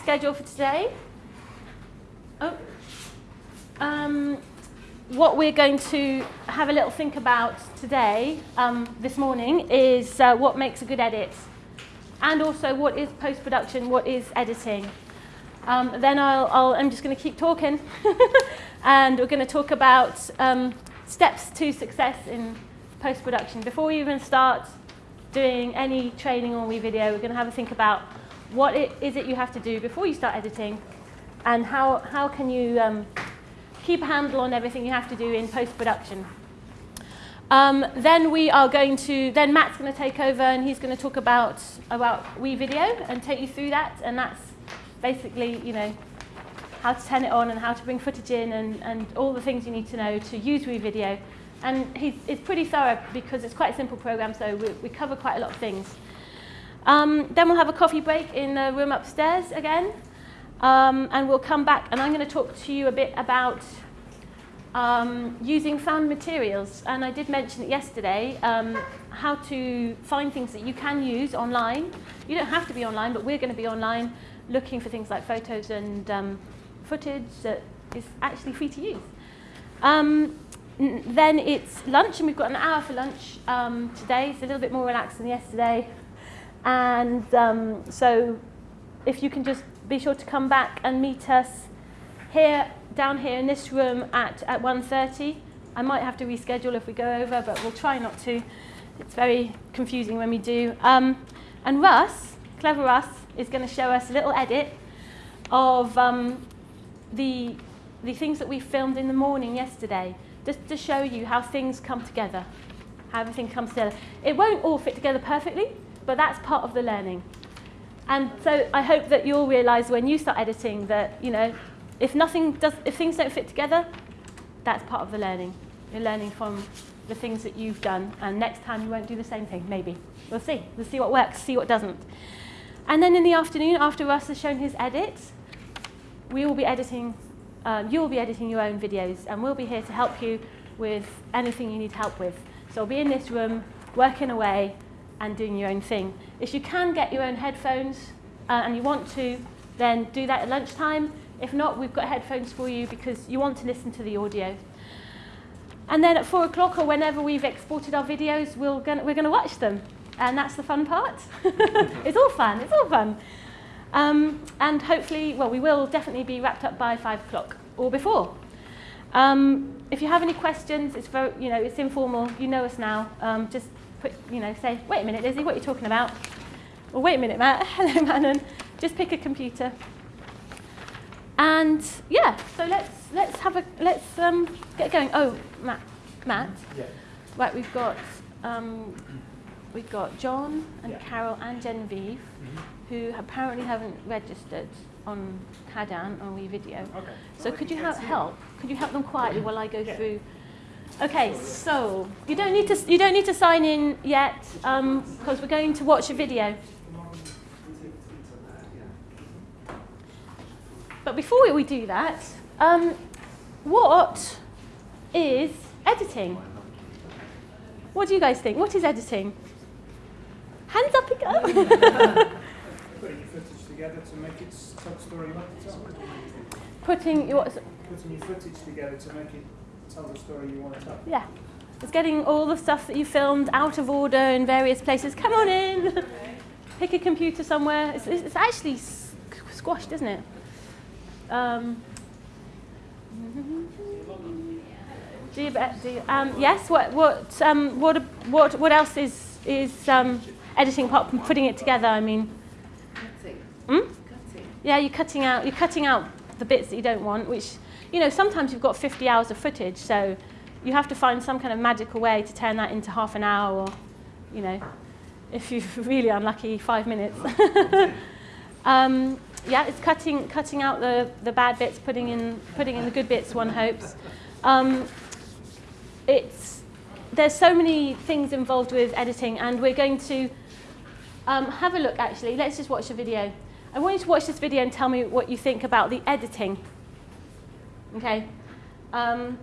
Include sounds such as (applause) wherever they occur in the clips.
schedule for today. Oh. Um, what we're going to have a little think about today, um, this morning, is uh, what makes a good edit. And also what is post-production, what is editing. Um, then I'll, I'll, I'm just going to keep talking. (laughs) and we're going to talk about um, steps to success in post-production. Before we even start doing any training on WeVideo, we're going to have a think about what it is it you have to do before you start editing and how, how can you um, keep a handle on everything you have to do in post-production. Um, then we are going to, then Matt's going to take over and he's going to talk about, about WeVideo and take you through that. And that's basically, you know, how to turn it on and how to bring footage in and, and all the things you need to know to use WeVideo. And he's, it's pretty thorough because it's quite a simple program, so we, we cover quite a lot of things. Um, then we'll have a coffee break in the room upstairs again. Um, and we'll come back and I'm going to talk to you a bit about um, using found materials. And I did mention it yesterday, um, how to find things that you can use online. You don't have to be online, but we're going to be online looking for things like photos and um, footage that is actually free to use. Um, then it's lunch, and we've got an hour for lunch um, today. It's a little bit more relaxed than yesterday. And um, so if you can just be sure to come back and meet us here, down here in this room at, at 1.30. I might have to reschedule if we go over, but we'll try not to. It's very confusing when we do. Um, and Russ, Clever Russ, is going to show us a little edit of um, the, the things that we filmed in the morning yesterday, just to show you how things come together, how everything comes together. It won't all fit together perfectly, but that's part of the learning. And so I hope that you'll realize when you start editing that, you know, if nothing does, if things don't fit together, that's part of the learning. You're learning from the things that you've done, and next time you won't do the same thing, maybe. We'll see. We'll see what works, see what doesn't. And then in the afternoon, after Russ has shown his edit, we will be editing, um, you'll be editing your own videos, and we'll be here to help you with anything you need help with. So we'll be in this room, working away, and doing your own thing. If you can get your own headphones uh, and you want to, then do that at lunchtime. If not, we've got headphones for you because you want to listen to the audio. And then at four o'clock or whenever we've exported our videos, we'll gonna, we're going to watch them. And that's the fun part. (laughs) it's all fun, it's all fun. Um, and hopefully, well, we will definitely be wrapped up by five o'clock or before. Um, if you have any questions, it's very, you know, it's informal. You know us now. Um, just put, you know, say, wait a minute, Lizzie, what are you talking about? Or wait a minute, Matt. (laughs) Hello, Manon. Just pick a computer. And yeah, so let's let's have a let's um, get going. Oh, Matt, Matt. Yeah. Right, we've got um, we've got John and Yeah. Carol and Genevieve, who apparently haven't registered on Cadan on WeVideo. Okay. So could you help help? Could you help them quietly while I go Yeah. through? Okay, so you don't need to you don't need to sign in yet because we're going to watch a video. But before we do that, um, what is editing? What do you guys think? What is editing? Hands up again. Putting your footage together to make it tell story you want to tell. Putting your Putting your footage together to make it tell the story you want to tell. yeah, it's getting all the stuff that you filmed out of order in various places. Come on in. (laughs) Pick a computer somewhere. It's, it's it's actually squashed, isn't it? Um, (laughs) do you, do you, um, yes. What what um, what what what else is is um, editing apart from putting it together? I mean, Cutting. hmm? Cutting. Yeah, you're cutting out you're cutting out the bits that you don't want, which you know sometimes you've got 50 hours of footage, so you have to find some kind of magical way to turn that into half an hour, or you know, if you're (laughs) really unlucky, five minutes. (laughs) um, yeah, it's cutting cutting out the, the bad bits, putting in putting in the good bits. One hopes. Um, it's there's so many things involved with editing, and we're going to um, have a look. Actually, let's just watch a video. I want you to watch this video and tell me what you think about the editing. Okay. Um,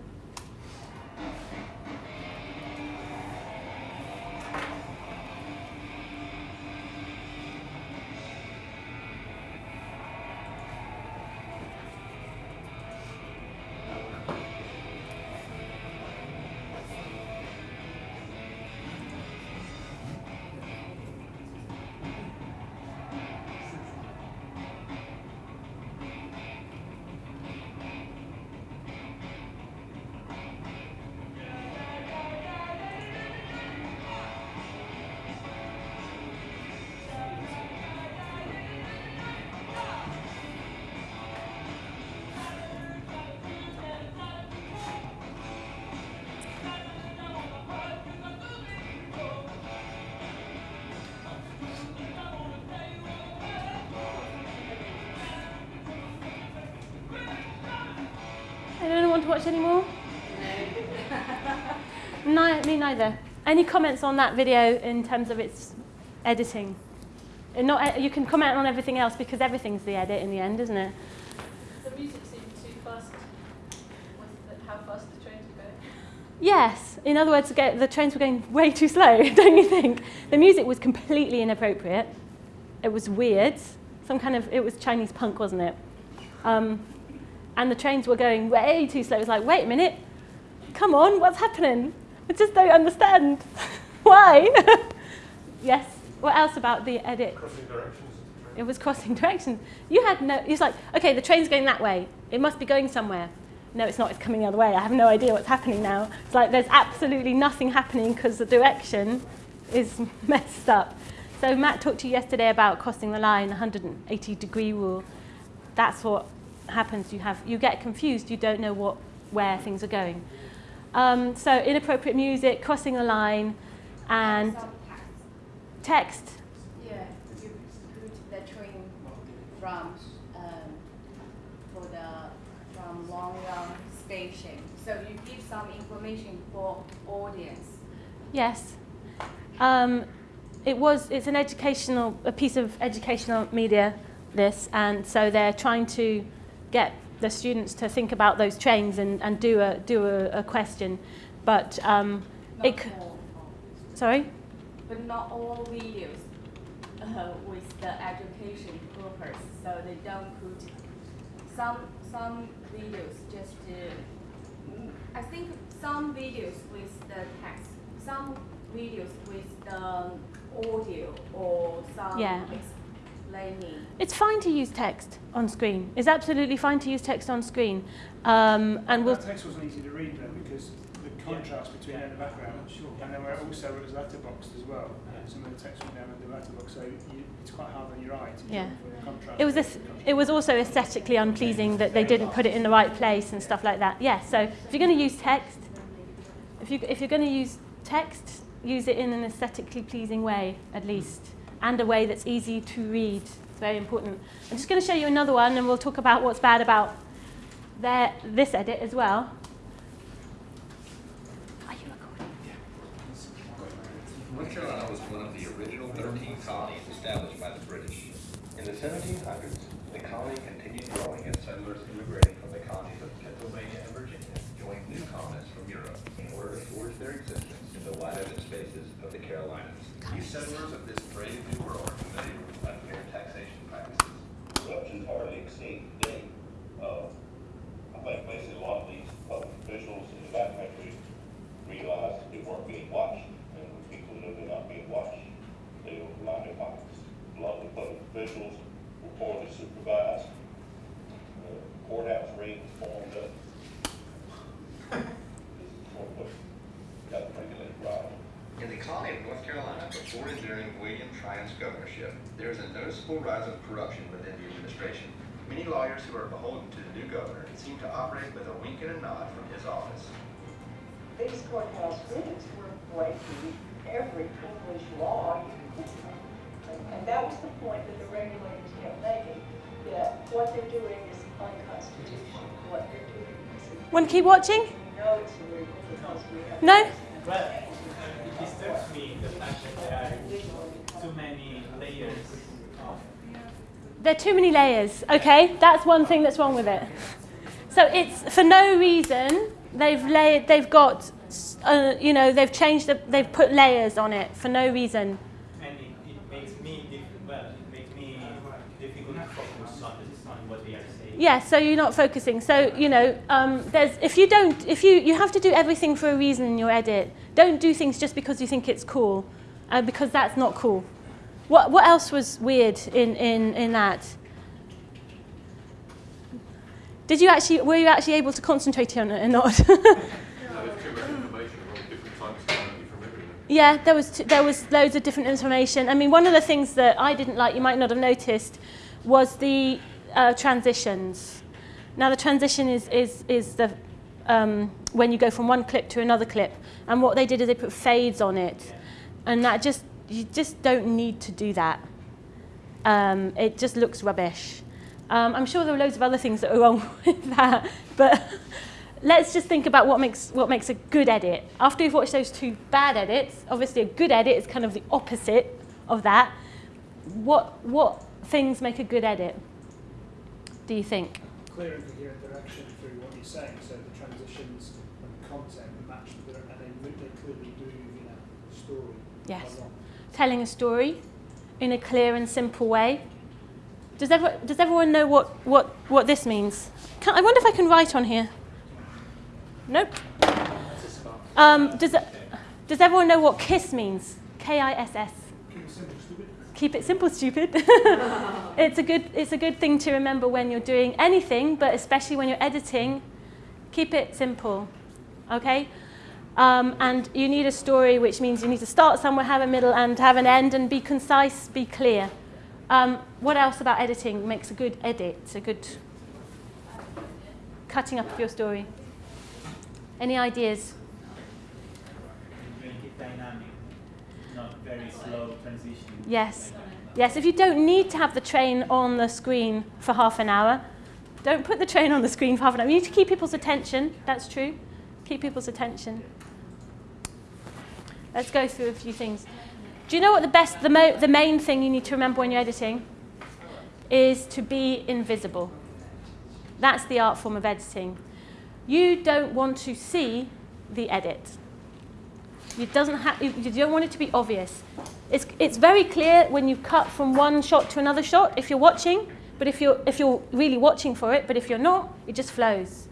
anymore? No, me neither. Any comments on that video in terms of its editing? And not, you can comment on everything else because everything's the edit in the end, isn't it? The music seemed too fast with how fast the trains were going. Yes. In other words, the the trains were going way too slow, (laughs) don't you think? The music was completely inappropriate. It was weird. Some kind of, it was Chinese punk, wasn't it? Um, and the trains were going way too slow. It was like, wait a minute, come on, what's happening? I just don't understand. (laughs) Why? (laughs) yes. What else about the edit? Crossing directions. It was crossing directions. You had no, it's like, okay, the train's going that way. It must be going somewhere. No, it's not, it's coming the other way. I have no idea what's happening now. It's like there's absolutely nothing happening because the direction is (laughs) messed up. So Matt talked to you yesterday about crossing the line, 180 degree rule. That's what happens. You, have, you get confused, you don't know what, where things are going. Um, so inappropriate music, crossing the line, and text. Yeah, you put the train from, um, for the, from Long Run station. So you give some information for audience. Yes. Um, it was, it's an educational, a piece of educational media, this, and so they're trying to get the students to think about those trains and, and do, a, do a, a question. But, um, it, all, sorry? but not all videos uh, with the education purpose. So they don't put some some videos just. Uh, I think some videos with the text, some videos with the audio or some Yeah. Explaining. It's fine to use text on screen. It's absolutely fine to use text on screen. Um, and we'll, that text wasn't easy to read though because the contrast between it and the background. Sure. and then where also it was letterboxed as well. Some of the text went down in the letterbox, so you, it's quite hard on your eye to Yeah. the contrast. it was, a, it was also aesthetically unpleasing that they didn't put it in the right place and stuff like that. Yeah, so if you're going to use text, if, you, if you're going to use text, use it in an aesthetically pleasing way, at least, and a way that's easy to read. It's very important. I'm just going to show you another one, and we'll talk about what's bad about their, this edit as well. Are you recording? North Carolina was one of the original 13 colonies established by the British. In the 1700s, the colony continued growing as settlers immigrating from the colonies of Pennsylvania and Virginia joined new colonists from Europe in order to forge their existence in the wide open spaces of the Carolinas. These settlers of this brave new world are familiar with unfair taxation practices. Corruption hardly exceeds today. Uh, I think basically a lot of these public officials in the back country realized they weren't being watched, and when people know they're not being watched, they will line their pockets. A lot of the public officials were poorly supervised. Uh, Courthouse raids formed up. (laughs) This is of what got the regulated right. In the colony of North Carolina, before and during William Tryon's governorship, there is a noticeable rise of corruption within the administration. Many lawyers who are beholden to the new governor seem to operate with a wink and a nod from his office. these courthouse raids were breaking every English law you could think of. And- And that was the point that the regulators kept making, that what they're doing is unconstitutional, what they're doing is. Want to keep watching? We it's illegal because we have. No? Disturbs me the fact that there are too many layers of There are too many layers, okay? That's one thing that's wrong with it. So it's for no reason they've layered, they've got, uh, you know, they've changed, the, they've put layers on it for no reason. and it, it makes me well, it makes me difficult to focus on, on what they are. Yeah, so you're not focusing. So you know, um, there's if you don't, if you you have to do everything for a reason in your edit. Don't do things just because you think it's cool, uh, because that's not cool. What what else was weird in in in that? Did you actually were you actually able to concentrate on it or not? (laughs) No, there's too much information on different times from everything. Yeah, there was t- there was loads of different information. I mean, one of the things that I didn't like, you might not have noticed, was the uh, transitions. Now, the transition is is is the um, when you go from one clip to another clip, and what they did is they put fades on it, and that just you just don't need to do that. Um, it just looks rubbish. Um, I'm sure there were loads of other things that were wrong (laughs) with that, but let's just think about what makes what makes a good edit. After we've watched those two bad edits, obviously a good edit is kind of the opposite of that. What what things make a good edit? Do you think? Clear and coherent direction through what you're saying, so the transitions and the content match the and they, clearly move in a story. Yes. Telling a story in a clear and simple way. Does, ever, does everyone know what, what, what this means? Can, I wonder if I can write on here. Nope. Um, does, does everyone know what KISS means? K I S S. Keep it simple, stupid. Keep it simple, stupid. (laughs) it's, a good, it's a good thing to remember when you're doing anything, but especially when you're editing. Keep it simple, okay? Um, and you need a story, which means you need to start somewhere, have a middle, and have an end, and be concise, be clear. Um, what else about editing makes a good edit, a good cutting up of your story? Any ideas? Make it dynamic, not very slow transition. Yes. Yes, if you don't need to have the train on the screen for half an hour, don't put the train on the screen for half an hour. You need to keep people's attention. That's true. Keep people's attention. Let's go through a few things. Do you know what the best, the, the main thing you need to remember when you're editing is to be invisible. That's the art form of editing. You don't want to see the edit. It doesn't ha- you you don't want it to be obvious. It's, it's very clear when you cut from one shot to another shot if you're watching, but if you're, if you're really watching for it, but if you're not, it just flows.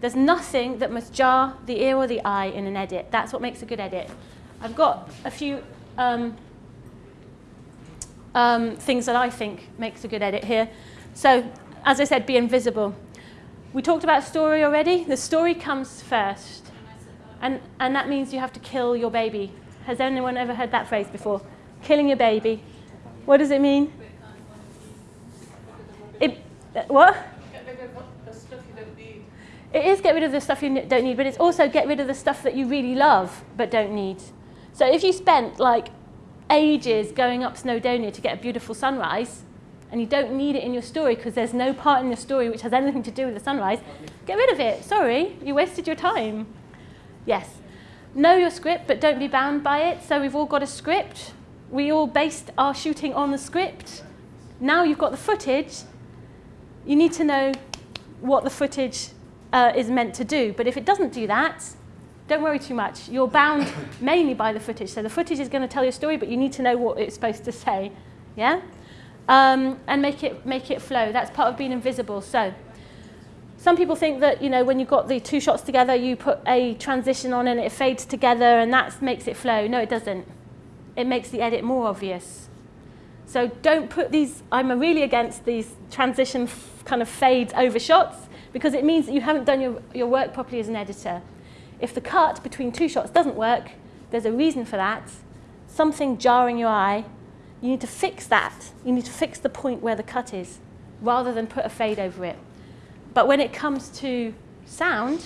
There's nothing that must jar the ear or the eye in an edit. That's what makes a good edit. I've got a few um, um, things that I think makes a good edit here. So, as I said, be invisible. We talked about story already. The story comes first. And, and that means you have to kill your baby. Has anyone ever heard that phrase before? Killing your baby. What does it mean? It, uh, what? It is get rid of the stuff you don't need, but it's also get rid of the stuff that you really love but don't need. So if you spent like ages going up Snowdonia to get a beautiful sunrise, and you don't need it in your story because there's no part in your story which has anything to do with the sunrise, get rid of it. Sorry, you wasted your time. Yes. Know your script, but don't be bound by it. So we've all got a script. We all based our shooting on the script. Now you've got the footage. You need to know what the footage uh, is meant to do. But if it doesn't do that, don't worry too much. You're bound (coughs) mainly by the footage. So the footage is going to tell your story, but you need to know what it's supposed to say. Yeah? Um, and make it, make it flow. That's part of being invisible. So some people think that you know when you've got the two shots together, you put a transition on and it fades together, and that makes it flow. No, it doesn't. It makes the edit more obvious. So don't put these. I'm really against these transition kind of fades over shots because it means that you haven't done your, your work properly as an editor. If the cut between two shots doesn't work, there's a reason for that. Something jarring your eye. You need to fix that. You need to fix the point where the cut is, rather than put a fade over it. But when it comes to sound,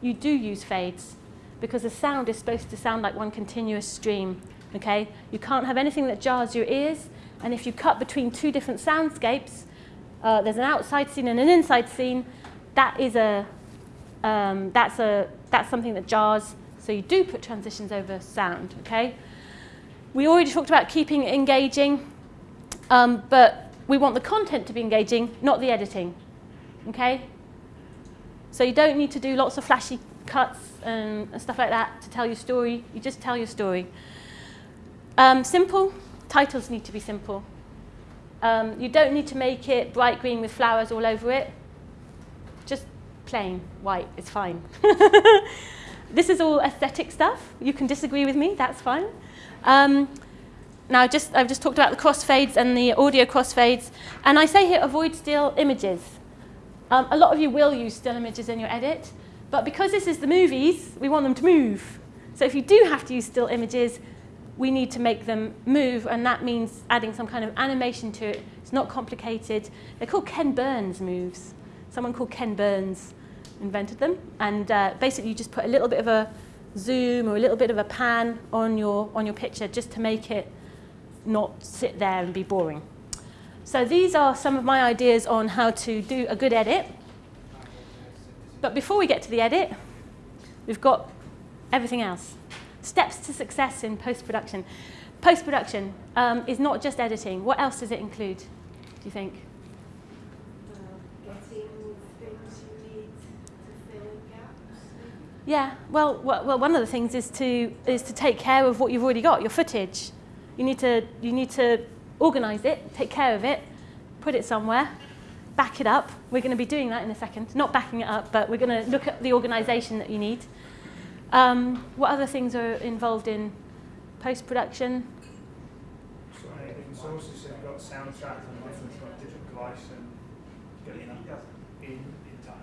you do use fades because the sound is supposed to sound like one continuous stream. Okay? You can't have anything that jars your ears, and if you cut between two different soundscapes, uh, there's an outside scene and an inside scene. That is a um, that's a that's something that jars. So you do put transitions over sound. Okay? We already talked about keeping it engaging, um, but we want the content to be engaging, not the editing. Okay? So you don't need to do lots of flashy cuts and, and stuff like that to tell your story. You just tell your story. Um, simple. Titles need to be simple. Um, you don't need to make it bright green with flowers all over it. Just plain white is fine. (laughs) this is all aesthetic stuff. You can disagree with me, that's fine. Um, now, just, I've just talked about the crossfades and the audio crossfades. And I say here, avoid still images. Um, a lot of you will use still images in your edit, but because this is the movies, we want them to move. So if you do have to use still images, we need to make them move, and that means adding some kind of animation to it. It's not complicated. They're called Ken Burns moves. Someone called Ken Burns invented them, and uh, basically you just put a little bit of a zoom or a little bit of a pan on your, on your picture just to make it not sit there and be boring. So these are some of my ideas on how to do a good edit. but before we get to the edit, we've got everything else. Steps to success in post-production. Post-production um, is not just editing. What else does it include, do you think? getting things you need to fill gaps. Yeah, well, well, well, one of the things is to is to take care of what you've already got, your footage. You need to you need to organise it, take care of it, put it somewhere, back it up. We're going to be doing that in a second. Not backing it up, but we're going to look at the organisation that you need. Um, what other things are involved in post production? So many sources, you've got soundtrack and you've got different device and getting in, in time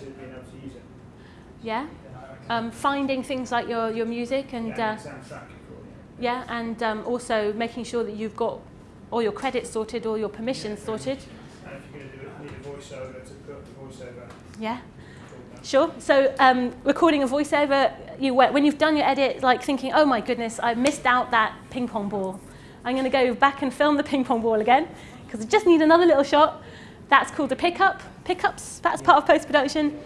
to being able to use it. Yeah, um, finding things like your your music and. yeah, Uh, and soundtrack, you call it, yeah. Yeah, and um, also making sure that you've got all your credits sorted, all your permissions sorted. And if you're going to do it, need a voiceover to put the voiceover. Yeah, sure. So um, recording a voiceover, you when you've done your edit, like thinking, oh my goodness, I missed out that ping pong ball. I'm going to go back and film the ping pong ball again because I just need another little shot. That's called a pickup. Pickups. That's part of post production,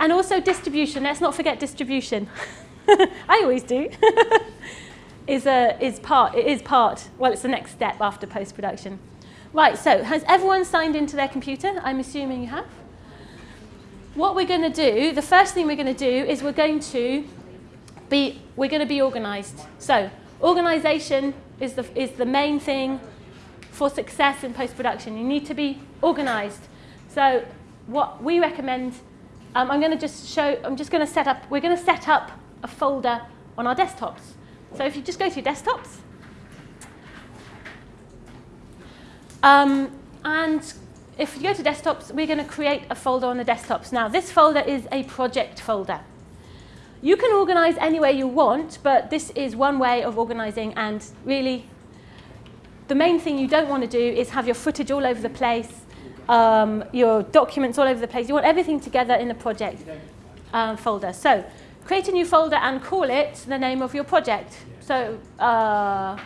and also distribution. Let's not forget distribution. (laughs) I always do. (laughs) is a is part it is part well it's the next step after post production right so has everyone signed into their computer? I'm assuming you have. What we're going to do the first thing we're going to do is we're going to be we're going to be organized. So organization is the is the main thing for success in post production you need to be organized. So what we recommend um, i'm going to just show i'm just going to set up we're going to set up a folder on our desktops so if you just go to desktops, um, and if you go to desktops, we're going to create a folder on the desktops. Now, this folder is a project folder. You can organize any way you want, but this is one way of organizing, and really, the main thing you don't want to do is have your footage all over the place, um, your documents all over the place. You want everything together in a project um, folder. So create a new folder and call it the name of your project. So, uh,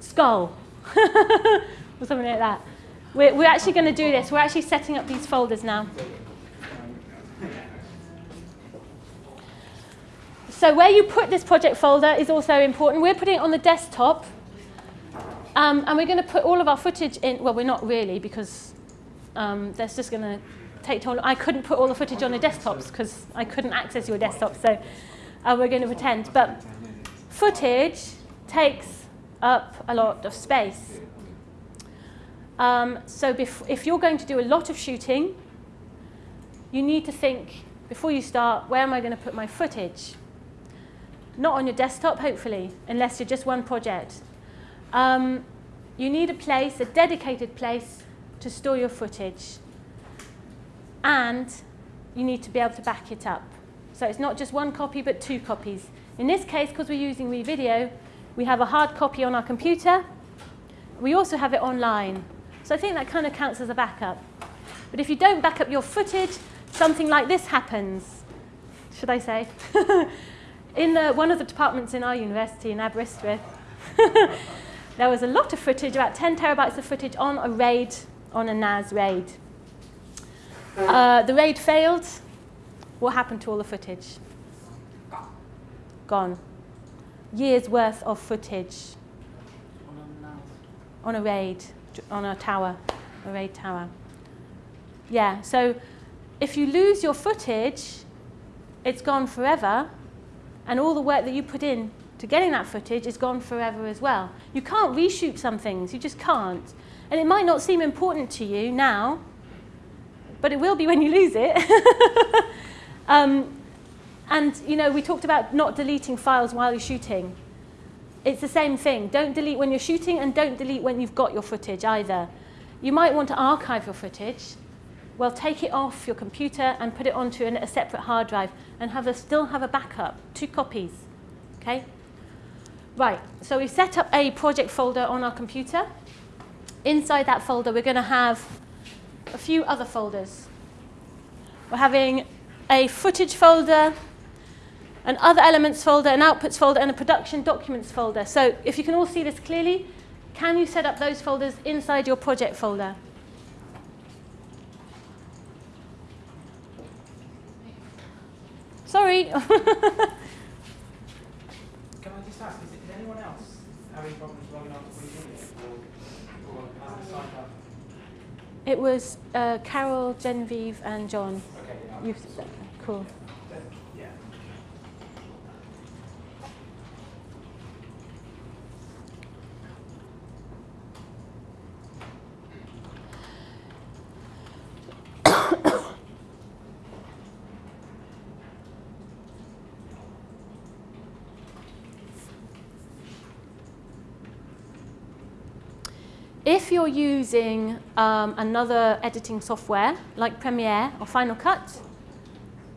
skull, (laughs) or something like that. We're, we're actually going to do this. We're actually setting up these folders now. So where you put this project folder is also important. We're putting it on the desktop. Um, and we're going to put all of our footage in. Well, we're not really because um, that's just going to take long. I couldn't put all the footage on the desktops because I couldn't access your desktop. So uh, we're going to pretend. But footage takes up a lot of space. Um, so if you're going to do a lot of shooting, you need to think before you start, where am I going to put my footage? Not on your desktop, hopefully, unless you're just one project. Um, you need a place, a dedicated place to store your footage. And you need to be able to back it up. So it's not just one copy, but two copies. In this case, because we're using WeVideo, we have a hard copy on our computer. We also have it online. So I think that kind of counts as a backup. But if you don't back up your footage, something like this happens. Should I say? (laughs) in the, one of the departments in our university in Aberystwyth, (laughs) there was a lot of footage, about 10 terabytes of footage on a RAID, on a NAS RAID. Uh, the RAID failed. What happened to all the footage? Gone. Years worth of footage on a RAID, on a tower, a RAID tower. Yeah, so if you lose your footage, it's gone forever, and all the work that you put in to getting that footage is gone forever as well. You can't reshoot some things, you just can't. And it might not seem important to you now, but it will be when you lose it. (laughs) um, and, you know, we talked about not deleting files while you're shooting. It's the same thing. Don't delete when you're shooting and don't delete when you've got your footage either. You might want to archive your footage. Well, take it off your computer and put it onto a separate hard drive and have a, still have a backup, two copies. Okay? Right, so we've set up a project folder on our computer. Inside that folder, we're going to have a few other folders. We're having a footage folder, an other elements folder, an outputs folder, and a production documents folder. So if you can all see this clearly, can you set up those folders inside your project folder? Sorry. (laughs) Can I just ask, is, anyone else having problems logging on to WeVideo or, or has it signed up? It was uh, Carol, Genevieve, and John. Okay, yeah. You've, cool. Yeah. If you're using um, another editing software like Premiere or Final Cut,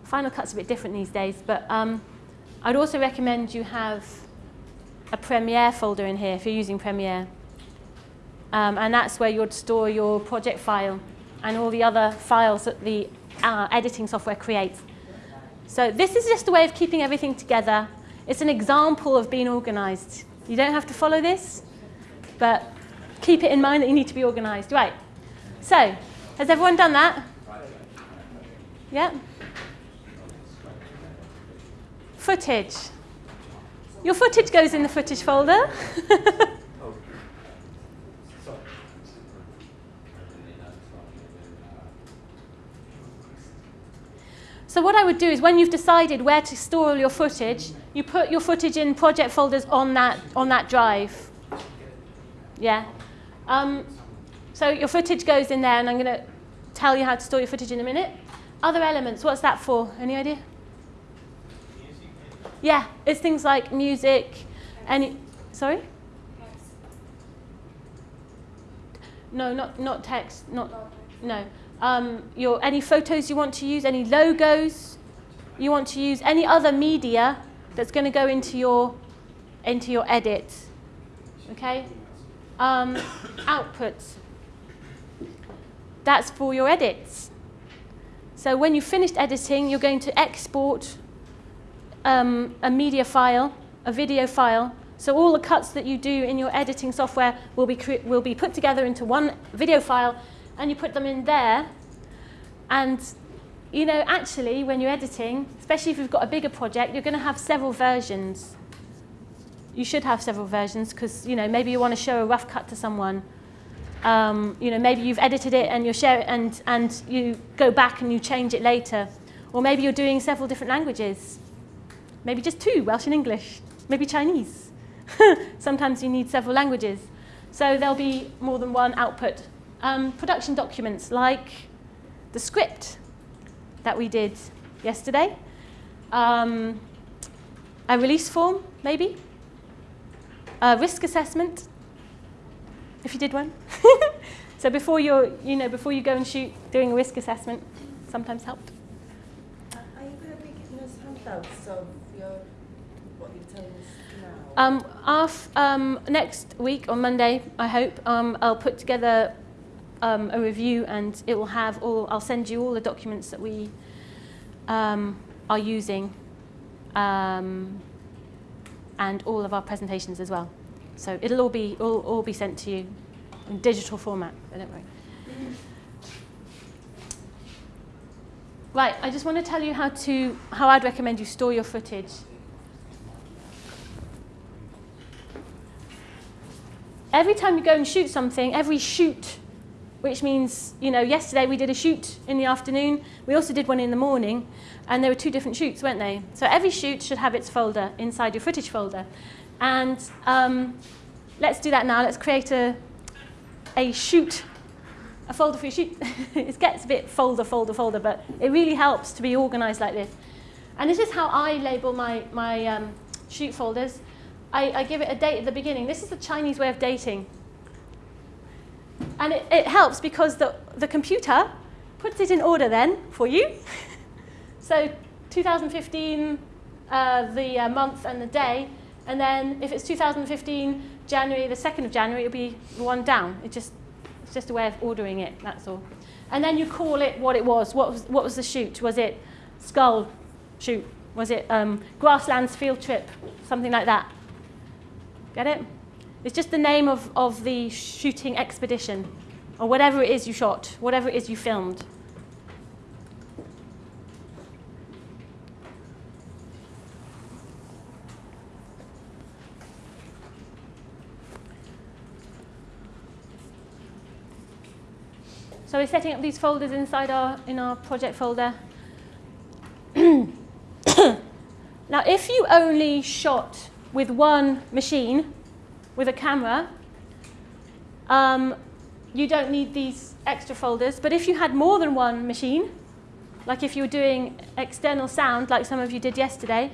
Final Cut's a bit different these days, but um, I'd also recommend you have a Premiere folder in here if you're using Premiere. Um, and that's where you'd store your project file and all the other files that the uh, editing software creates. So this is just a way of keeping everything together. It's an example of being organized. You don't have to follow this, but keep it in mind that you need to be organized. Right. So, has everyone done that? Yeah? Footage. Your footage goes in the footage folder. (laughs) So what I would do is when you've decided where to store all your footage, you put your footage in project folders on that, on that drive. Yeah. Um, so your footage goes in there, and I'm going to tell you how to store your footage in a minute. Other elements, what's that for? Any idea? Yeah, it's things like music, any, sorry? No, not, not text, not, no. Um, your, any photos you want to use, any logos you want to use, any other media that's going to go into your, into your edit, okay? Um, outputs, that's for your edits. So when you've finished editing, you're going to export um, a media file, a video file. So all the cuts that you do in your editing software will be, will be put together into one video file, and you put them in there. And you know, actually, when you're editing, especially if you've got a bigger project, you're going to have several versions. You should have several versions because you know maybe you want to show a rough cut to someone. Um, you know, maybe you've edited it and you share it, and and you go back and you change it later, or maybe you're doing several different languages. Maybe just two, Welsh and English. Maybe Chinese. (laughs) Sometimes you need several languages. So there'll be more than one output. Um, production documents like the script that we did yesterday. Um, a release form, maybe. A risk assessment, if you did one. (laughs) so before, you're, you know, before you go and shoot, doing a risk assessment sometimes helped. Are you going to be giving us handouts of your, what you're telling us now? Um, af, um, next week on Monday, I hope, um, I'll put together um, a review and it will have all, I'll send you all the documents that we um, are using um, and all of our presentations as well. So it'll all be, all, all be sent to you in digital format, don't worry. Right, I just want to tell you how to, how I'd recommend you store your footage. Every time you go and shoot something, every shoot, which means, you know, yesterday we did a shoot in the afternoon, we also did one in the morning, and there were two different shoots, weren't they? So every shoot should have its folder inside your footage folder. And um, let's do that now. Let's create a, a shoot, a folder for your shoot. (laughs) it gets a bit folder, folder, folder, but it really helps to be organized like this. And this is how I label my, my um, shoot folders. I, I give it a date at the beginning. This is the Chinese way of dating. And it, it helps because the, the computer puts it in order then for you. (laughs) so 2015, uh, the uh, month and the day, and then if it's 2015, January, the 2nd of January, it'll be one down. It just, it's just a way of ordering it, that's all. And then you call it what it was. What was, what was the shoot? Was it skull shoot? Was it um, grasslands field trip? Something like that. Get it? It's just the name of, of the shooting expedition, or whatever it is you shot, whatever it is you filmed. So we're setting up these folders inside our, in our project folder. (coughs) now if you only shot with one machine, with a camera, um, you don't need these extra folders. But if you had more than one machine, like if you were doing external sound, like some of you did yesterday,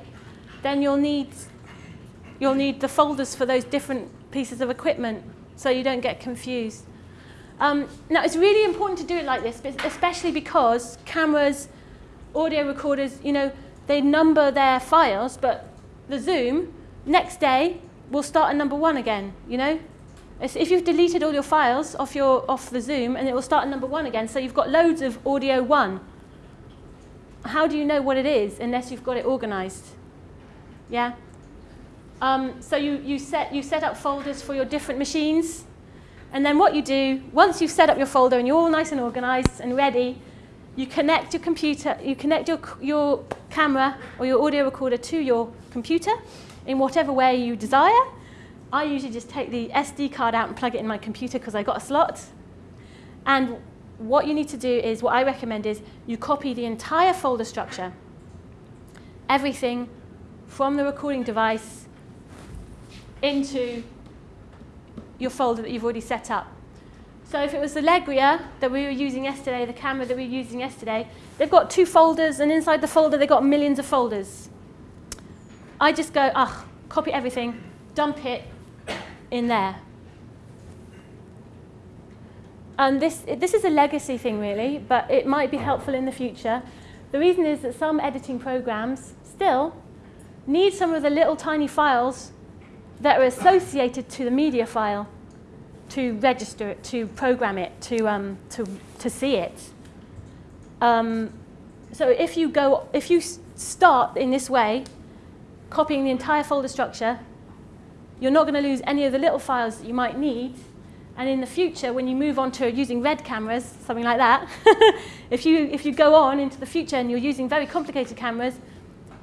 then you'll need, you'll need the folders for those different pieces of equipment so you don't get confused. Um, now, it's really important to do it like this, especially because cameras, audio recorders, you know, they number their files, but the Zoom, next day, will start at number one again, you know? If you've deleted all your files off, your, off the Zoom, and it will start at number one again, so you've got loads of audio one. How do you know what it is unless you've got it organized? Yeah? Um, so you, you, set, you set up folders for your different machines, and then what you do, once you've set up your folder and you're all nice and organized and ready, you connect your computer, you connect your, your camera or your audio recorder to your computer in whatever way you desire. I usually just take the SD card out and plug it in my computer because I got a slot. And what you need to do is, what I recommend is, you copy the entire folder structure, everything from the recording device into your folder that you've already set up. So if it was the Legria that we were using yesterday, the camera that we were using yesterday, they've got two folders, and inside the folder they've got millions of folders. I just go, ah, copy everything, dump it in there. And this, this is a legacy thing, really, but it might be helpful in the future. The reason is that some editing programs still need some of the little tiny files that are associated to the media file to register it, to program it, to, um, to, to see it. Um, so if you, go, if you start in this way, copying the entire folder structure, you're not going to lose any of the little files that you might need. And in the future, when you move on to using red cameras, something like that, (laughs) if, you, if you go on into the future and you're using very complicated cameras,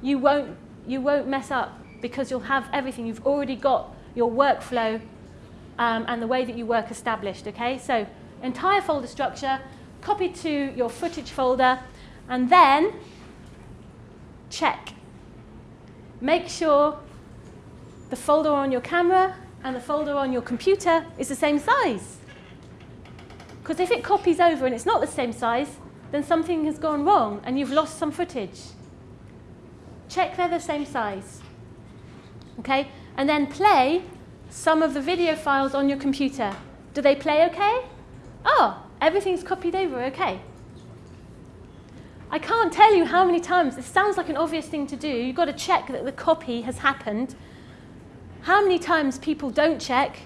you won't, you won't mess up because you'll have everything. You've already got your workflow um, and the way that you work established, okay? So entire folder structure, copy to your footage folder, and then check. Make sure the folder on your camera and the folder on your computer is the same size. Because if it copies over and it's not the same size, then something has gone wrong and you've lost some footage. Check they're the same size. Okay? And then play some of the video files on your computer. Do they play okay? Oh, everything's copied over okay. I can't tell you how many times, it sounds like an obvious thing to do, you've got to check that the copy has happened. How many times people don't check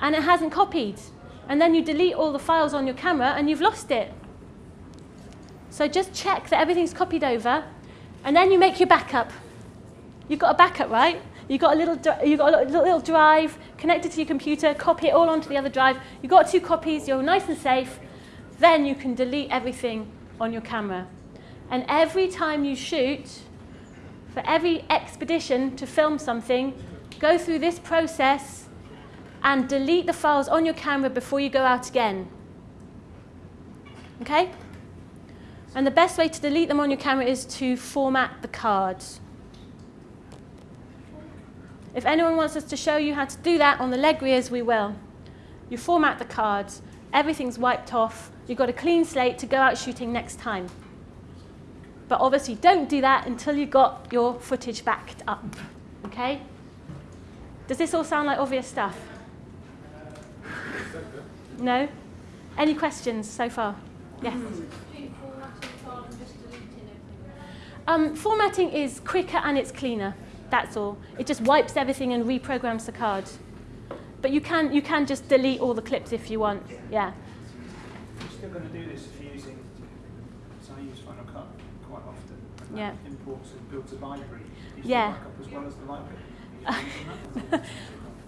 and it hasn't copied? And then you delete all the files on your camera and you've lost it. So just check that everything's copied over and then you make your backup. You've got a backup, right? You've got a little, you've got a little drive connected to your computer, copy it all onto the other drive. You've got two copies, you're nice and safe. Then you can delete everything on your camera. And every time you shoot, for every expedition to film something, go through this process and delete the files on your camera before you go out again. Okay? And the best way to delete them on your camera is to format the cards. If anyone wants us to show you how to do that on the Legrias, we will. You format the cards, everything's wiped off, you've got a clean slate to go out shooting next time. But obviously don't do that until you've got your footage backed up, okay? Does this all sound like obvious stuff? No? Any questions so far? Yes? Um, formatting is quicker and it's cleaner. That's all. It just wipes everything and reprograms the card. But you can, you can just delete all the clips if you want. Yeah. Still going to do this if you're using, so I use Final Cut. Yeah. Imports and builds a library. Yeah. as well as the library. (laughs)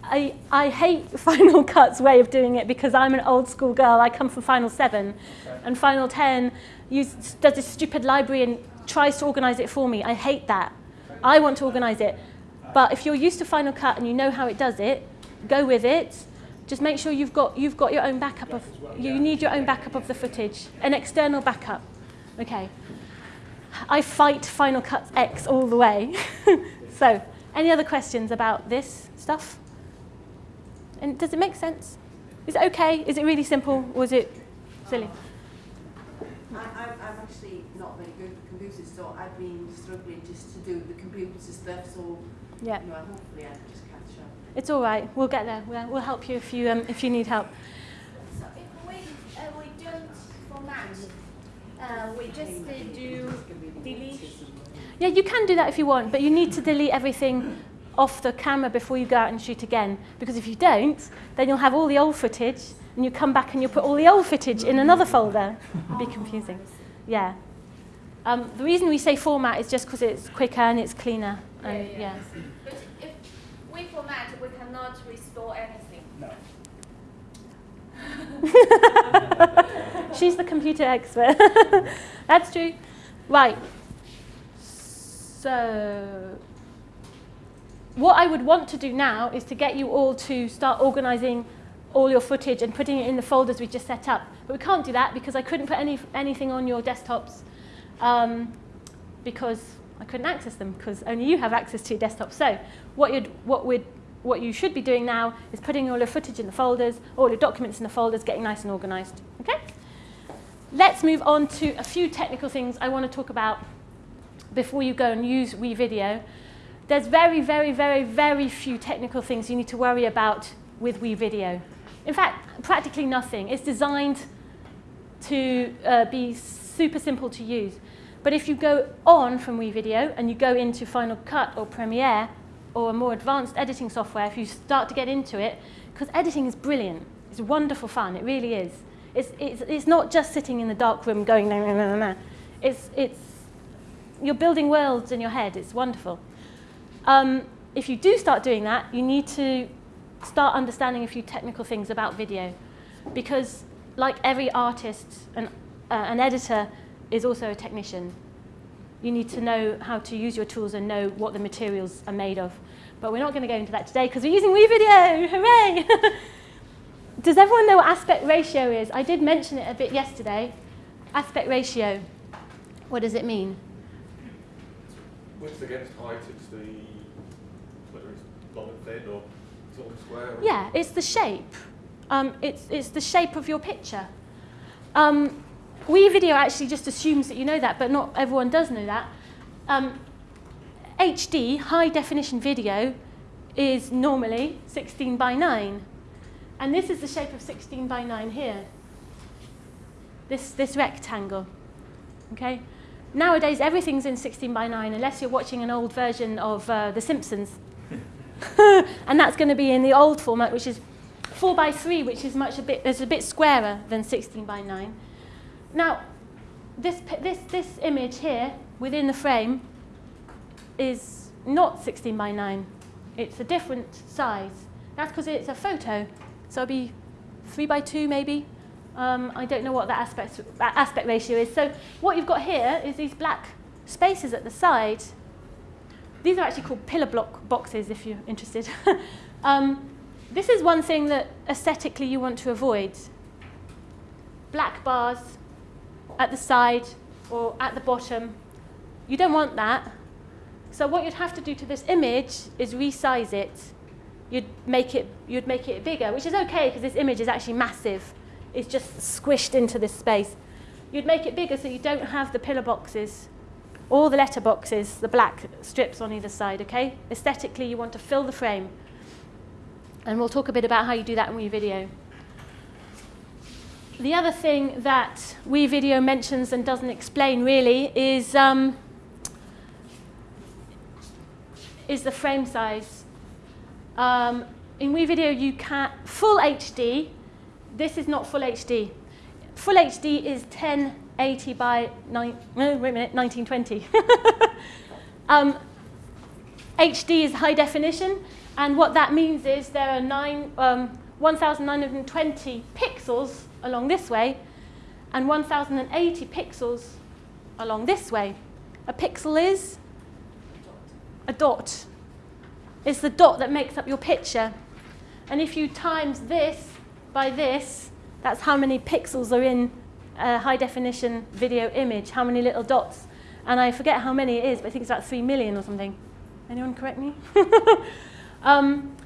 I, I hate (laughs) Final Cut's way of doing it because I'm an old school girl. I come from Final 7 okay. and Final 10 use, does this stupid library and tries to organize it for me. I hate that. I want to organize it. But if you're used to Final Cut and you know how it does it, go with it. just make sure you've got, you've got your own backup of, you need your own backup of the footage, an external backup. Okay. I fight Final Cut X all the way. (laughs) so, any other questions about this stuff? And does it make sense? Is it okay? Is it really simple? Or is it silly? I, I'm, I'm actually not very good with computers, so I've been struggling just to do the computers and stuff, so, Yeah. you know, hopefully I can just catch up. It's all right. We'll get there. We'll, we'll help you if you, um, if you need help. So if we, uh, we don't format, uh, we just uh, do delete. Yeah, you can do that if you want, but you need to delete everything off the camera before you go out and shoot again. Because if you don't, then you'll have all the old footage, and you come back and you put all the old footage in another folder. It'd be confusing. Yeah. Um, the reason we say format is just because it's quicker and it's cleaner. And, Yeah, yeah. yeah. But if we format, we cannot restore anything. No. (laughs) She's the computer expert. (laughs) That's true. Right. So, what I would want to do now is to get you all to start organizing all your footage and putting it in the folders we just set up. But we can't do that because I couldn't put any, anything on your desktops um, because I couldn't access them because only you have access to your desktop. So, what, you'd, what, we'd, what you should be doing now is putting all your footage in the folders, all your documents in the folders, getting nice and organized. Okay? Let's move on to a few technical things I want to talk about before you go and use WeVideo. There's very, very, very, very few technical things you need to worry about with WeVideo. In fact, practically nothing. It's designed to uh, be super simple to use. But if you go on from WeVideo and you go into Final Cut or Premiere or a more advanced editing software, if you start to get into it, because editing is brilliant. It's wonderful fun. It really is. It's, it's, it's not just sitting in the dark room going, nah, nah, nah, nah. It's, it's, you're building worlds in your head. It's wonderful. Um, if you do start doing that, you need to start understanding a few technical things about video. Because like every artist, an, uh, an editor is also a technician. You need to know how to use your tools and know what the materials are made of. But we're not going to go into that today because we're using WeVideo. (laughs) Hooray! (laughs) Does everyone know what aspect ratio is? I did mention it a bit yesterday. Aspect ratio. What does it mean? Width against height, it's the, whether it's long and thin or tall and square. or- Yeah, it's the shape. Um, it's, it's the shape of your picture. Um, WeVideo actually just assumes that you know that, but not everyone does know that. Um, HD, high definition video, is normally 16 by 9. And this is the shape of 16 by 9 here. This, this rectangle. Okay? Nowadays, everything's in 16 by 9 unless you're watching an old version of uh, The Simpsons. (laughs) (laughs) and that's going to be in the old format, which is 4 by 3, which is much a bit, is a bit squarer than 16 by 9. Now, this, this, this image here within the frame is not 16 by 9. It's a different size. That's because it's a photo. So it'll be 3 by 2 maybe. Um, I don't know what that aspect, that aspect ratio is. So what you've got here is these black spaces at the side. These are actually called pillar block boxes if you're interested. (laughs) um, this is one thing that aesthetically you want to avoid. Black bars at the side or at the bottom. You don't want that. So what you'd have to do to this image is resize it. You'd make it, you'd make it bigger, which is okay because this image is actually massive. It's just squished into this space. You'd make it bigger so you don't have the pillar boxes or the letter boxes, the black strips on either side, okay? Aesthetically, you want to fill the frame. And we'll talk a bit about how you do that in WeVideo. The other thing that WeVideo mentions and doesn't explain really is, um, is the frame size. Um, in WeVideo, you can full HD. This is not full HD. Full HD is 1080 by nine, no, wait a minute, 1920. (laughs) um, HD is high definition, and what that means is there are nine, um, 1,920 pixels along this way, and 1,080 pixels along this way. A pixel is a dot. It's the dot that makes up your picture. And if you times this by this, that's how many pixels are in a high definition video image, how many little dots. And I forget how many it is, but I think it's about 3 million or something. Anyone correct me? (laughs) um,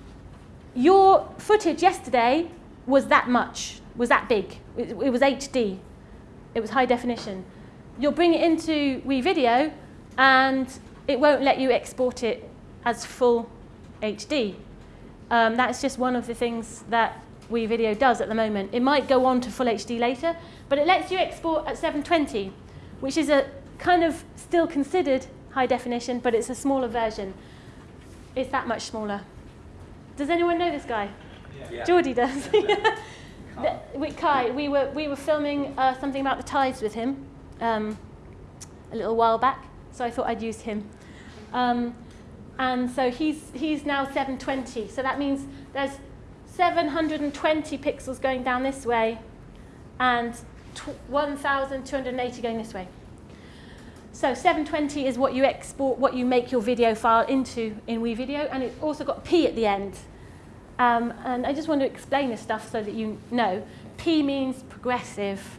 your footage yesterday was that much, was that big. It, it was HD. It was high definition. You'll bring it into WeVideo and it won't let you export it as full HD. Um, that's just one of the things that WeVideo does at the moment. It might go on to full HD later, but it lets you export at 720, which is a kind of still considered high definition, but it's a smaller version. It's that much smaller. Does anyone know this guy? Yeah. Geordie does. (laughs) The- with Kai, we were, we were filming uh, something about the tides with him um, a little while back, so I thought I'd use him. Um, and so he's, he's now 720, so that means there's 720 pixels going down this way and 1,280 going this way. So 720 is what you export, what you make your video file into in WeVideo, and it's also got P at the end. Um, and I just want to explain this stuff so that you know. P means progressive.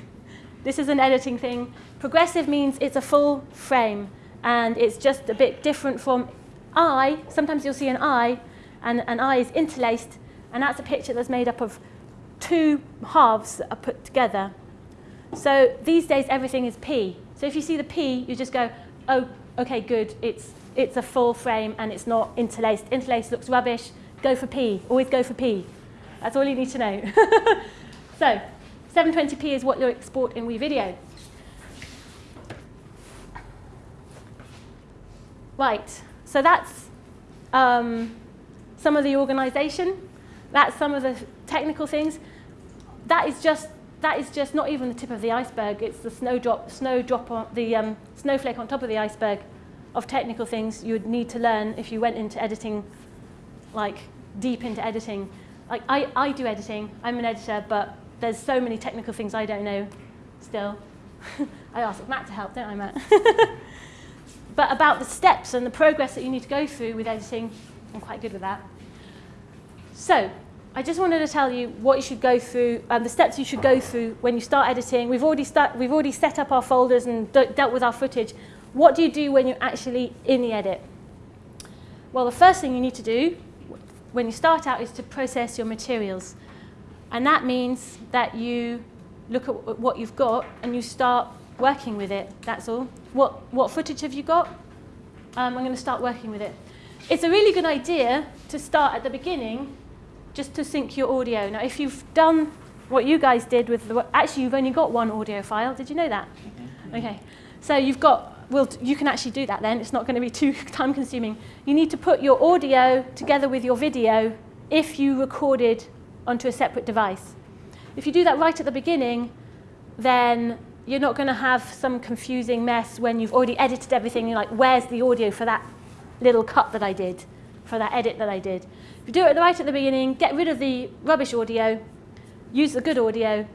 (laughs) this is an editing thing. Progressive means it's a full frame, and it's just a bit different from I. Sometimes you'll see an I, and an I is interlaced, and that's a picture that's made up of two halves that are put together. So these days everything is P. So if you see the P, you just go, oh, okay, good, it's, it's a full frame and it's not interlaced. Interlaced looks rubbish, go for P, always go for P. That's all you need to know. (laughs) so 720p is what you'll export in WeVideo. Right, so that's um, some of the organization. That's some of the technical things. That is just that is just not even the tip of the iceberg. It's the snowdrop, snowdrop on the um, snowflake on top of the iceberg of technical things you would need to learn if you went into editing, like deep into editing. Like I, I do editing. I'm an editor, but there's so many technical things I don't know still. (laughs) I ask Matt to help, don't I, Matt? (laughs) but about the steps and the progress that you need to go through with editing, I'm quite good with that. So, I just wanted to tell you what you should go through, um, the steps you should go through when you start editing. We've already, start, we've already set up our folders and de dealt with our footage. What do you do when you're actually in the edit? Well, the first thing you need to do when you start out is to process your materials. And that means that you look at what you've got and you start working with it, that's all. What, what footage have you got? Um, I'm going to start working with it. It's a really good idea to start at the beginning just to sync your audio. Now, if you've done what you guys did with the, actually you've only got one audio file. Did you know that? Okay. So you've got, well, you can actually do that then. It's not going to be (laughs) too time consuming. You need to put your audio together with your video if you recorded onto a separate device. If you do that right at the beginning, then you're not going to have some confusing mess when you've already edited everything. You're like, where's the audio for that little cut that I did, for that edit that I did? If you do it right at the beginning, get rid of the rubbish audio, use the good audio,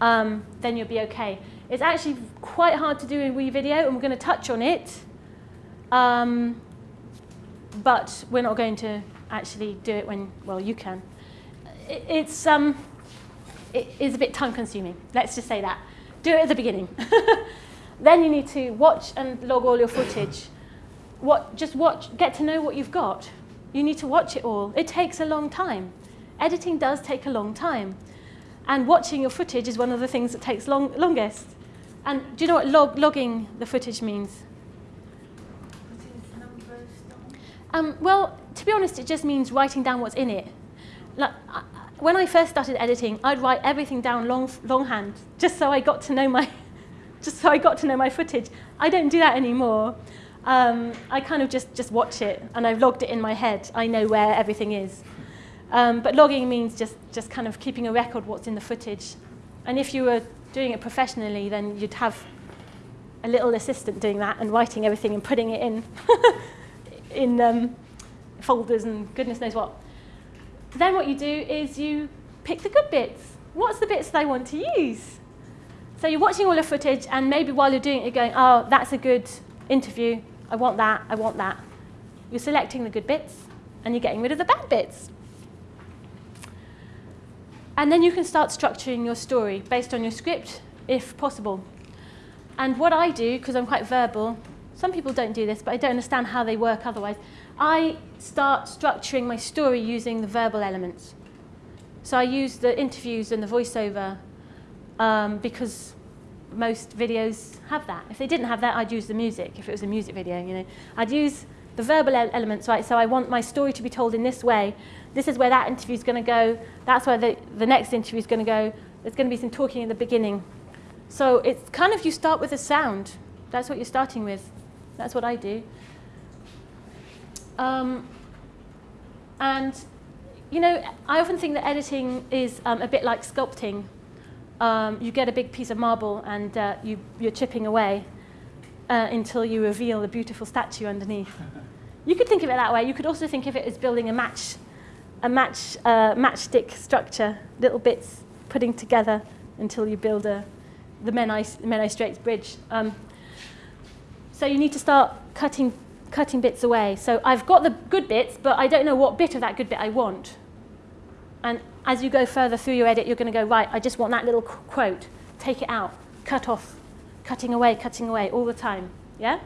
um, then you'll be okay. It's actually quite hard to do in WeVideo, and we're going to touch on it. Um, but we're not going to actually do it when, well, you can. It, it's, um, it is a bit time consuming, let's just say that. Do it at the beginning. (laughs) then you need to watch and log all your footage. What, just watch, get to know what you've got. You need to watch it all. It takes a long time. Editing does take a long time. And watching your footage is one of the things that takes long, longest. And do you know what log, logging the footage means? Um, well, to be honest, it just means writing down what's in it. Like, when I first started editing, I'd write everything down long, longhand, just so I got to know my, (laughs) just so I got to know my footage. I don't do that anymore. Um, I kind of just, just watch it, and I've logged it in my head. I know where everything is. Um, but logging means just, just kind of keeping a record what's in the footage. And if you were doing it professionally, then you'd have a little assistant doing that and writing everything and putting it in, (laughs) in um, folders and goodness knows what. Then what you do is you pick the good bits. What's the bits they want to use? So you're watching all the footage, and maybe while you're doing it, you're going, oh, that's a good interview. I want that, I want that. You're selecting the good bits, and you're getting rid of the bad bits. And then you can start structuring your story based on your script, if possible. And what I do, because I'm quite verbal, some people don't do this, but I don't understand how they work otherwise. I start structuring my story using the verbal elements. So I use the interviews and the voiceover um, because most videos have that. If they didn't have that, I'd use the music, if it was a music video, you know. I'd use the verbal elements, right? So I want my story to be told in this way. This is where that interview is going to go. That's where the, the next interview is going to go. There's going to be some talking in the beginning. So it's kind of you start with a sound. That's what you're starting with. That's what I do. Um, and, you know, I often think that editing is um, a bit like sculpting. Um, you get a big piece of marble and uh, you, you're chipping away uh, until you reveal the beautiful statue underneath. you could think of it that way. You could also think of it as building a match, a match, uh, matchstick structure, little bits putting together until you build a, the Menai, Menai Straits Bridge. Um, so you need to start cutting, cutting bits away. So I've got the good bits, but I don't know what bit of that good bit I want. And as you go further through your edit, you're going to go, right, I just want that little quote. Take it out, cut off, cutting away, cutting away all the time. Yeah?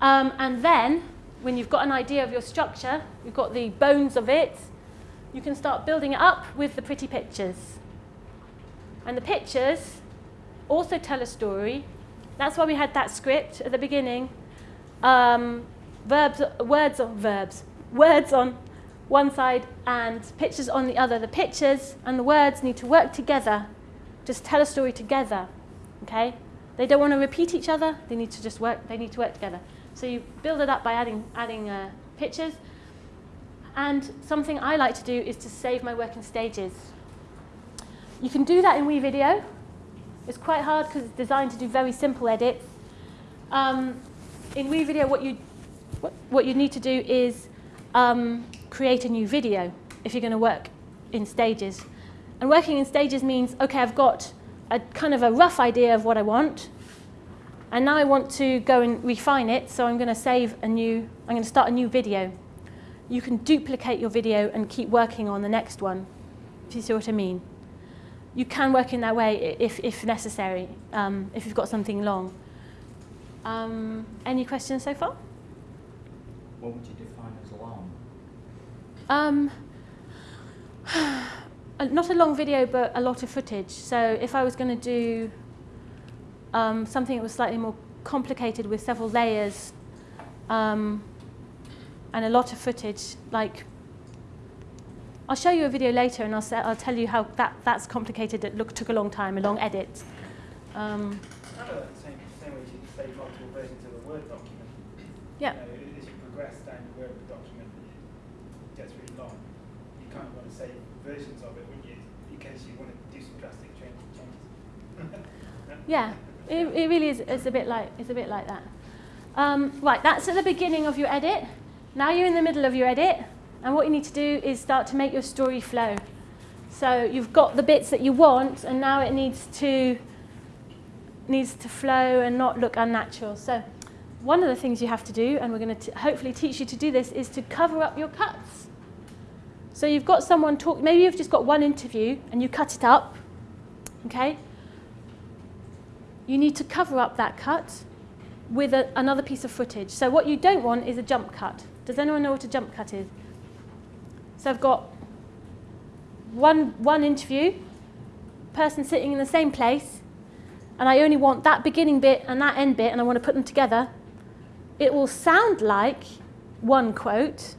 Um, and then, when you've got an idea of your structure, you've got the bones of it, you can start building it up with the pretty pictures. And the pictures also tell a story. That's why we had that script at the beginning. Um, verbs, words on verbs, words on one side and pictures on the other. The pictures and the words need to work together, just tell a story together. Okay? They don't want to repeat each other. They need to just work. They need to work together. So you build it up by adding adding uh, pictures. And something I like to do is to save my work in stages. You can do that in WeVideo. It's quite hard because it's designed to do very simple edits. Um, in WeVideo, what you, what, what you need to do is um, create a new video if you're going to work in stages. And working in stages means, okay, I've got a kind of a rough idea of what I want, and now I want to go and refine it, so I'm going to save a new, I'm going to start a new video. You can duplicate your video and keep working on the next one, if you see what I mean you can work in that way if, if necessary, um, if you've got something long. Um, any questions so far? What would you define as long? Um, (sighs) not a long video, but a lot of footage. So if I was going to do um, something that was slightly more complicated with several layers um, and a lot of footage, like I'll show you a video later and I'll, say, I'll tell you how that, that's complicated. It look, took a long time, a long edit. Um, kind of the same, same way you save multiple versions of a Word document. Yeah. You know, as you progress down the Word document, it gets really long. You kind of want to save versions of it, wouldn't you? In case you want to do some drastic changes. (laughs) yeah, it, it really is it's a bit like it's a bit like that. Um, right, that's at the beginning of your edit. Now you're in the middle of your edit. And what you need to do is start to make your story flow. So you've got the bits that you want, and now it needs to needs to flow and not look unnatural. So one of the things you have to do, and we're going to hopefully teach you to do this, is to cover up your cuts. So you've got someone talk, maybe you've just got one interview and you cut it up, okay? You need to cover up that cut with a, another piece of footage. So what you don't want is a jump cut. Does anyone know what a jump cut is? So I've got one, one interview, person sitting in the same place, and I only want that beginning bit and that end bit, and I want to put them together. It will sound like one quote,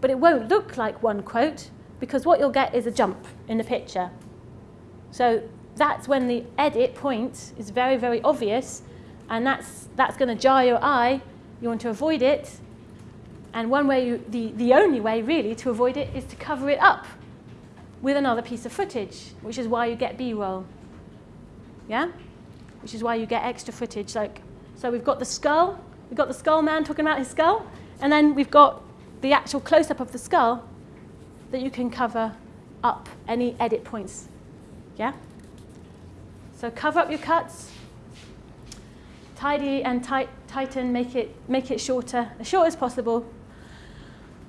but it won't look like one quote because what you'll get is a jump in the picture. So that's when the edit point is very, very obvious, and that's, that's going to jar your eye. You want to avoid it, and one way, you, the, the only way really to avoid it is to cover it up with another piece of footage, which is why you get B-roll. Yeah? Which is why you get extra footage. Like, so we've got the skull, we've got the skull man talking about his skull, and then we've got the actual close-up of the skull that you can cover up any edit points. Yeah? So cover up your cuts, tidy and tight, tighten, make it, make it shorter, as short as possible,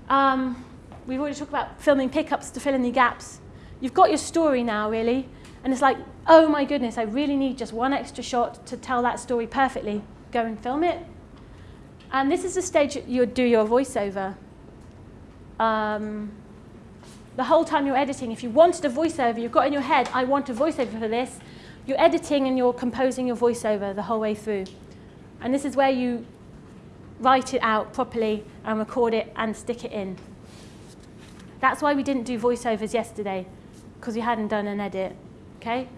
um, we've already talked about filming pickups to fill in the gaps. You've got your story now, really, and it's like, oh my goodness, I really need just one extra shot to tell that story perfectly. Go and film it. And this is the stage you do your voiceover. Um, the whole time you're editing, if you wanted a voiceover, you've got in your head, I want a voiceover for this, you're editing and you're composing your voiceover the whole way through. And this is where you write it out properly and record it and stick it in. That's why we didn't do voiceovers yesterday, because we hadn't done an edit, okay?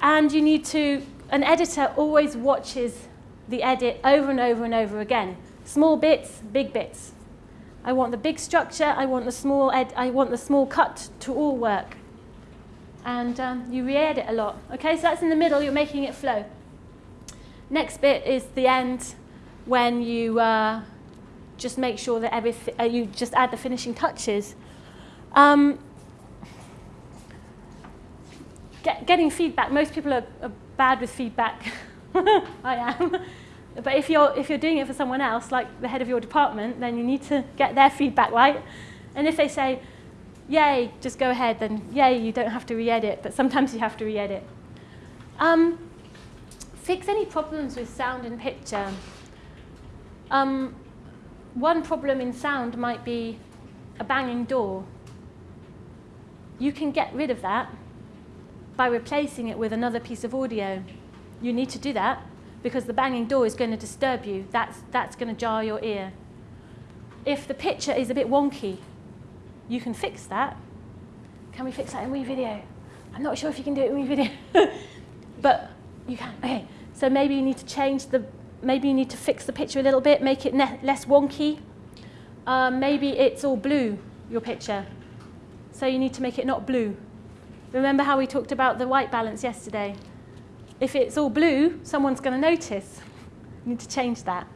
And you need to, an editor always watches the edit over and over and over again. Small bits, big bits. I want the big structure, I want the small, ed I want the small cut to all work. And um, you re-edit a lot. Okay, so that's in the middle, you're making it flow. Next bit is the end when you uh, just make sure that everything, uh, you just add the finishing touches. Um, get, getting feedback, most people are, are bad with feedback. (laughs) (laughs) I am. But if you're, if you're doing it for someone else, like the head of your department, then you need to get their feedback right. And if they say, yay, just go ahead, then yay, you don't have to re-edit, but sometimes you have to re-edit. Um, fix any problems with sound and picture. Um, one problem in sound might be a banging door. You can get rid of that by replacing it with another piece of audio. You need to do that because the banging door is going to disturb you. That's, that's going to jar your ear. If the picture is a bit wonky, you can fix that. Can we fix that in WeVideo? I'm not sure if you can do it in WeVideo, (laughs) but you can. Okay, so maybe you need to change the, maybe you need to fix the picture a little bit, make it less wonky. Um, maybe it's all blue, your picture. So you need to make it not blue. Remember how we talked about the white balance yesterday? If it's all blue, someone's going to notice. You need to change that.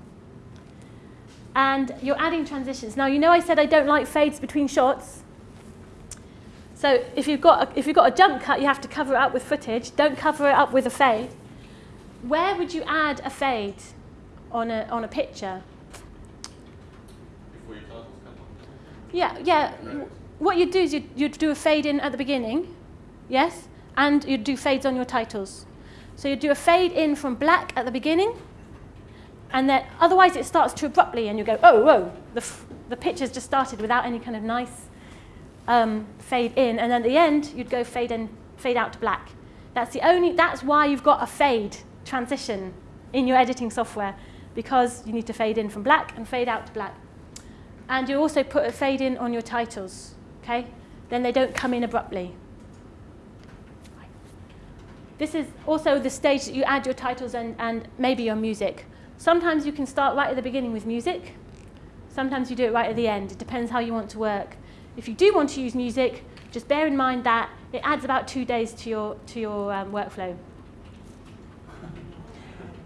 And you're adding transitions. Now, you know I said I don't like fades between shots. So if you've, got a, if you've got a jump cut, you have to cover it up with footage. Don't cover it up with a fade. Where would you add a fade on a, on a picture? Before your titles come on. Yeah, yeah. What you'd do is you'd, you'd do a fade in at the beginning, yes? And you'd do fades on your titles. So you do a fade in from black at the beginning, and then otherwise it starts too abruptly, and you go, oh, whoa, the, the picture's just started without any kind of nice um, fade in, and then at the end you'd go fade in, fade out to black. That's the only. That's why you've got a fade transition in your editing software, because you need to fade in from black and fade out to black. And you also put a fade in on your titles, okay? Then they don't come in abruptly. This is also the stage that you add your titles and, and maybe your music. Sometimes you can start right at the beginning with music. Sometimes you do it right at the end. It depends how you want to work. If you do want to use music, just bear in mind that it adds about two days to your, to your um, workflow.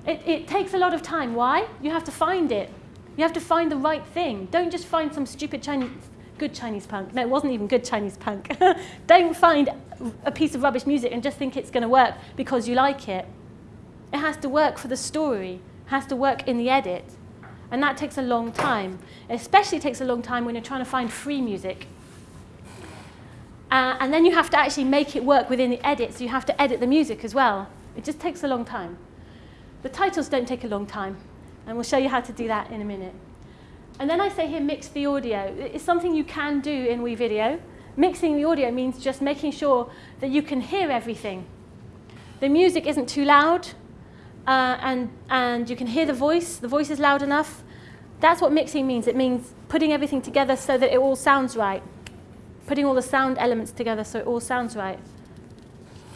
It, it takes a lot of time. Why? You have to find it. You have to find the right thing. Don't just find some stupid Chinese, good Chinese punk. No, it wasn't even good Chinese punk. (laughs) Don't find a piece of rubbish music and just think it's going to work because you like it. It has to work for the story, it has to work in the edit. And that takes a long time. It especially takes a long time when you're trying to find free music. Uh, and then you have to actually make it work within the edit, so you have to edit the music as well. It just takes a long time. The titles don't take a long time, and we'll show you how to do that in a minute. And then I say here, mix the audio. It's something you can do in WeVideo. Mixing the audio means just making sure that you can hear everything. The music isn't too loud, uh, and, and you can hear the voice. The voice is loud enough. That's what mixing means. It means putting everything together so that it all sounds right. Putting all the sound elements together so it all sounds right.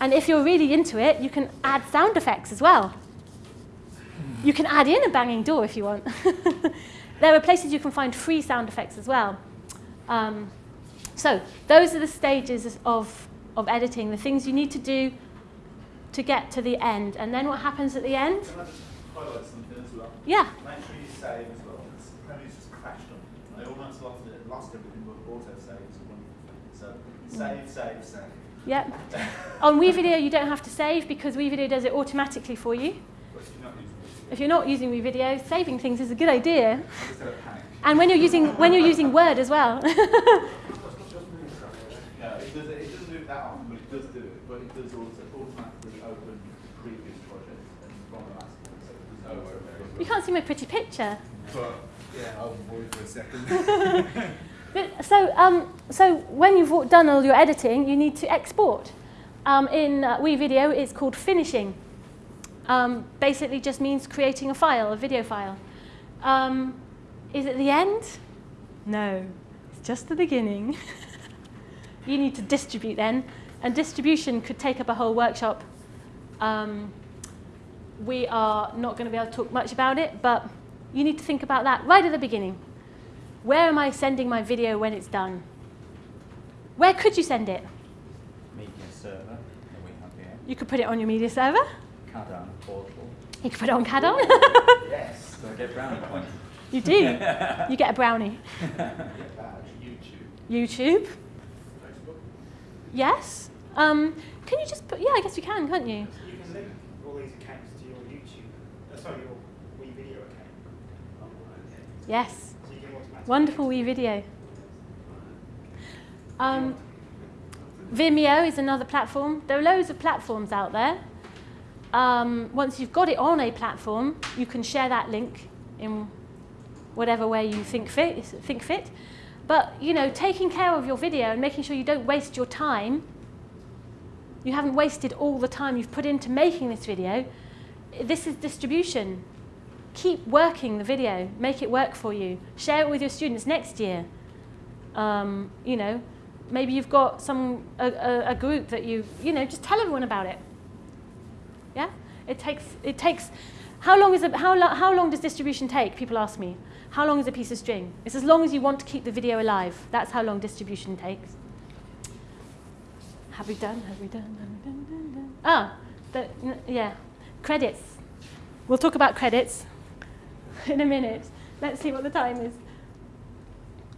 And if you're really into it, you can add sound effects as well. You can add in a banging door if you want. (laughs) there are places you can find free sound effects as well. Um, so those are the stages of, of editing, the things you need to do to get to the end. And then what happens at the end? Can I just highlight something as well? Yeah. Make sure you save as well. Just crashed on. I almost lost it, lost everything but auto saves. So save, save, save. Yep. (laughs) on WeVideo, you don't have to save because WeVideo does it automatically for you if you're not using WeVideo, saving things is a good idea. And when you're using when you're using Word as well. (laughs) it doesn't, that but it does also automatically open previous projects from the last one. Oh, you can't see my pretty picture. Yeah, I'll for a second. (laughs) (laughs) but so um, so when you've done all your editing, you need to export. Um, in uh, WeVideo, it's called finishing. Um, basically, just means creating a file, a video file. Um, is it the end? No, it's just the beginning. (laughs) you need to distribute then, and distribution could take up a whole workshop. Um, we are not going to be able to talk much about it, but you need to think about that right at the beginning. Where am I sending my video when it's done? Where could you send it? Media server that we have here. You could put it on your media server. Cadon portal. You could put it on Cadon. Yes. Do I get brownie points? you do. (laughs) You get a brownie. (laughs) YouTube. YouTube. Facebook. Yes. Um, can you just put? Yeah, I guess you can, can't you? So you can link all these accounts to your YouTube, uh, sorry, your WeVideo account. Yes. So you can. Wonderful WeVideo. Um, Vimeo is another platform. There are loads of platforms out there. Um, once you've got it on a platform, you can share that link in whatever way you think fit. Think fit. But you know, taking care of your video and making sure you don't waste your time. You haven't wasted all the time you've put into making this video. This is distribution. Keep working the video. Make it work for you. Share it with your students next year. Um, you know, maybe you've got some a, a, a group that you you know just tell everyone about it. It takes it takes. How long is a, how lo- how long does distribution take? People ask me. How long is a piece of string? It's as long as you want to keep the video alive. That's how long distribution takes. Have we done? Have we done? Have we done? Ah, the, yeah, credits. We'll talk about credits (laughs) in a minute. Let's see what the time is.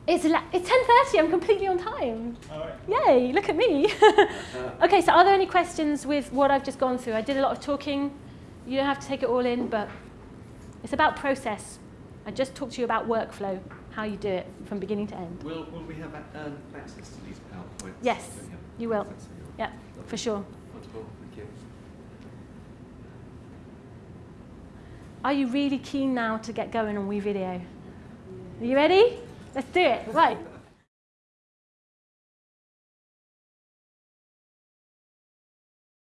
It's, it's 10.30, I'm completely on time. All right. Yay, look at me. (laughs) okay, so are there any questions with what I've just gone through? I did a lot of talking. You don't have to take it all in, but it's about process. I just talked to you about workflow, how you do it from beginning to end. Will, will we have um, access to these PowerPoints? Yes, Yeah. you will. Yeah, for sure. Wonderful, thank you. Are you really keen now to get going on WeVideo? Are you ready? Let's do it. Right.